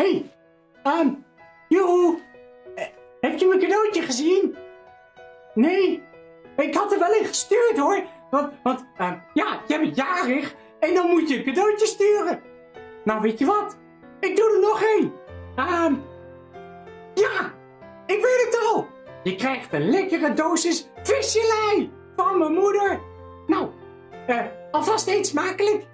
hey, um, heb je mijn cadeautje gezien? Nee, ik had er wel in gestuurd hoor. Want, want ja, je bent jarig en dan moet je een cadeautje sturen. Nou, weet je wat? Ik doe er nog één. Ja, ik weet het al. Je krijgt een lekkere dosis visjelei van mijn moeder. Nou, eh, alvast eet smakelijk.